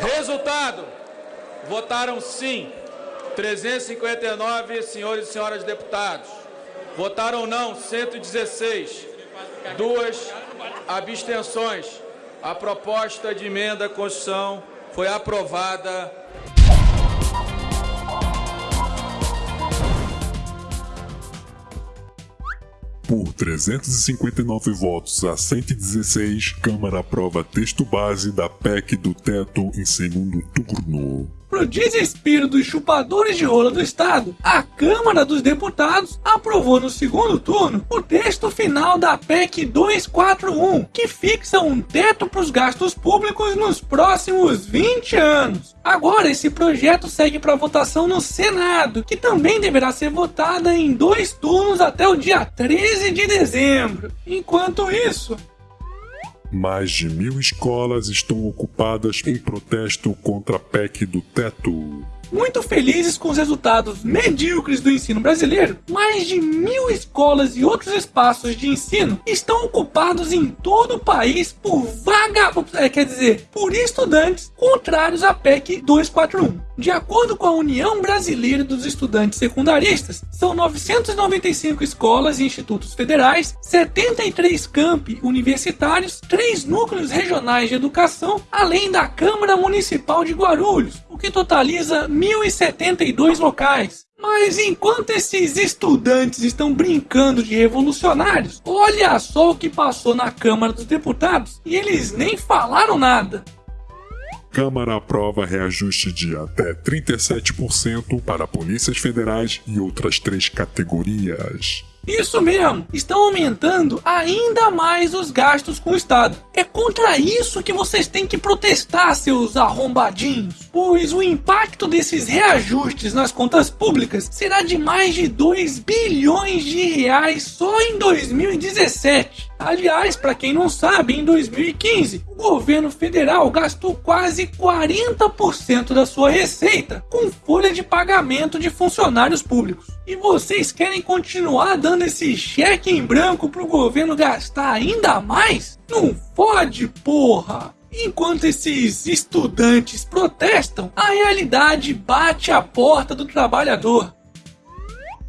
Resultado: votaram sim 359 senhores e senhoras deputados. Votaram não 116. Duas abstenções. A proposta de emenda à Constituição foi aprovada. 359 votos a 116, Câmara aprova texto base da PEC do teto em segundo turno. Pro desespero dos chupadores de rola do Estado, a Câmara dos Deputados aprovou no segundo turno o texto final da PEC 241, que fixa um teto para os gastos públicos nos próximos 20 anos. Agora, esse projeto segue para votação no Senado, que também deverá ser votada em dois turnos até o dia 13 de dezembro. Enquanto isso, mais de mil escolas estão ocupadas em protesto contra a PEC do teto. Muito felizes com os resultados medíocres do ensino brasileiro, mais de mil escolas e outros espaços de ensino estão ocupados em todo o país por vaga, é, quer dizer, por estudantes contrários à PEC 241. De acordo com a União Brasileira dos Estudantes Secundaristas, são 995 escolas e institutos federais, 73 campi universitários, 3 núcleos regionais de educação, além da Câmara Municipal de Guarulhos, o que totaliza 1.072 locais. Mas enquanto esses estudantes estão brincando de revolucionários, olha só o que passou na Câmara dos Deputados e eles nem falaram nada. Câmara aprova reajuste de até 37% para polícias federais e outras três categorias. Isso mesmo, estão aumentando ainda mais os gastos com o Estado. É contra isso que vocês têm que protestar, seus arrombadinhos, pois o impacto desses reajustes nas contas públicas será de mais de 2 bilhões de reais só em 2017. Aliás, para quem não sabe, em 2015, o governo federal gastou quase 40% da sua receita com folha de pagamento de funcionários públicos. E vocês querem continuar dando esse cheque em branco pro governo gastar ainda mais? Não fode, porra! Enquanto esses estudantes protestam, a realidade bate a porta do trabalhador.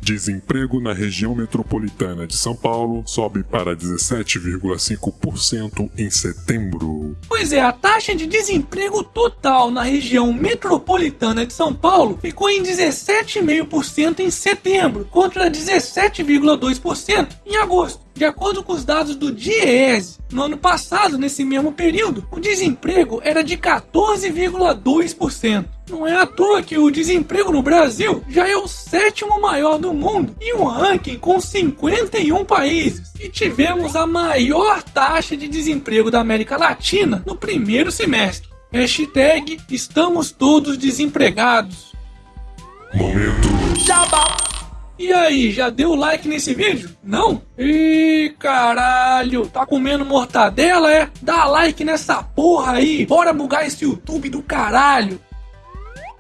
Desemprego na região metropolitana de São Paulo sobe para 17,5% em setembro. Pois é, a taxa de desemprego total na região metropolitana de São Paulo ficou em 17,5% em setembro, contra 17,2% em agosto. De acordo com os dados do DIEESE, no ano passado, nesse mesmo período, o desemprego era de 14,2%. Não é à toa que o desemprego no Brasil já é o sétimo maior do mundo e um ranking com 51 países. E tivemos a maior taxa de desemprego da América Latina no primeiro semestre. Hashtag estamos todos desempregados. Momento. Jabá. E aí, já deu like nesse vídeo? Não? Ih, caralho, tá comendo mortadela, é? Dá like nessa porra aí, bora bugar esse YouTube do caralho.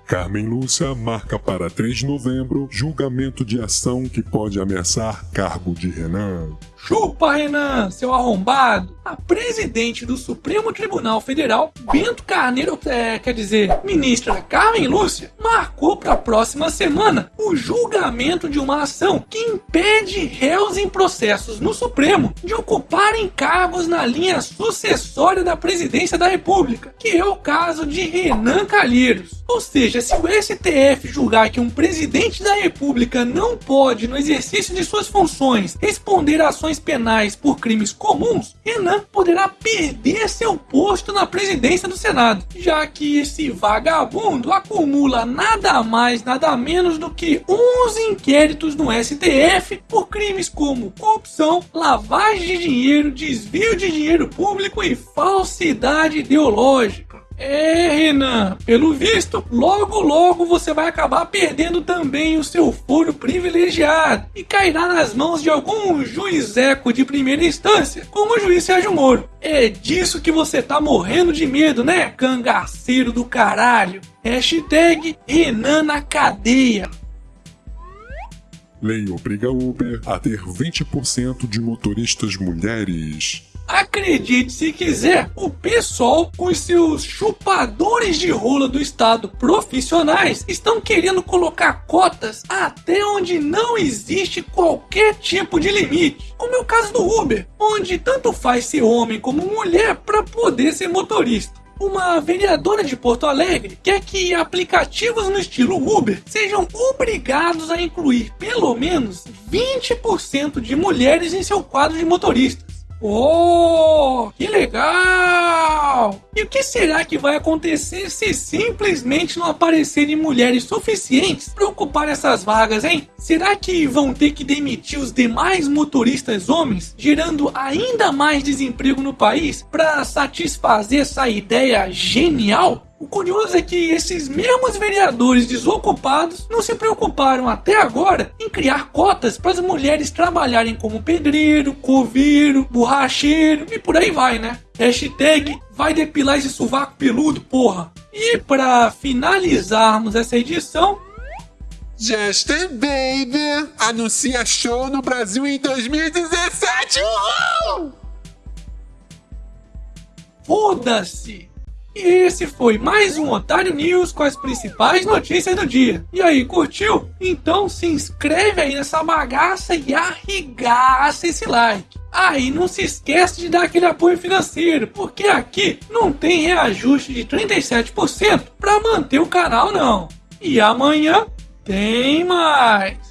Carmen Lúcia marca para 3 de novembro julgamento de ação que pode ameaçar cargo de Renan. Chupa, Renan, seu arrombado! A presidente do Supremo Tribunal Federal, Bento Carneiro, é, quer dizer, ministra Carmen Lúcia, marcou para a próxima semana o julgamento de uma ação que impede réus em processos no Supremo de ocuparem cargos na linha sucessória da presidência da República, que é o caso de Renan Calheiros. Ou seja, se o STF julgar que um presidente da República não pode, no exercício de suas funções, responder a ações penais por crimes comuns, Renan poderá perder seu posto na presidência do Senado, já que esse vagabundo acumula nada mais, nada menos do que 11 inquéritos no STF por crimes como corrupção, lavagem de dinheiro, desvio de dinheiro público e falsidade ideológica. É, Renan, pelo visto, logo logo você vai acabar perdendo também o seu foro privilegiado e cairá nas mãos de algum juizeco de primeira instância, como o juiz Sérgio Moro. É disso que você tá morrendo de medo, né, cangaceiro do caralho? Hashtag Renan na cadeia. Lei obriga Uber a ter 20% de motoristas mulheres. Acredite se quiser, o pessoal com seus chupadores de rola do estado profissionais estão querendo colocar cotas até onde não existe qualquer tipo de limite. Como é o caso do Uber, onde tanto faz ser homem como mulher para poder ser motorista. Uma vereadora de Porto Alegre quer que aplicativos no estilo Uber sejam obrigados a incluir pelo menos 20% de mulheres em seu quadro de motoristas. Oh, que legal! E o que será que vai acontecer se simplesmente não aparecerem mulheres suficientes para ocupar essas vagas, hein? Será que vão ter que demitir os demais motoristas homens, gerando ainda mais desemprego no país para satisfazer essa ideia genial? O curioso é que esses mesmos vereadores desocupados não se preocuparam até agora em criar cotas para as mulheres trabalharem como pedreiro, coveiro, borracheiro e por aí vai, né? Hashtag vai depilar esse sovaco peludo, porra. E para finalizarmos essa edição, Justin Bieber anuncia show no Brasil em 2017. Uhul! Foda-se! E esse foi mais um Otário News com as principais notícias do dia. E aí, curtiu? Então se inscreve aí nessa bagaça e arregaça esse like. Ah, e não se esquece de dar aquele apoio financeiro, porque aqui não tem reajuste de 37% para manter o canal não. E amanhã tem mais.